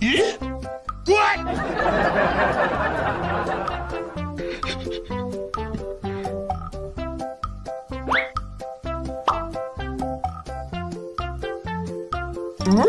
咦，滚！嗯。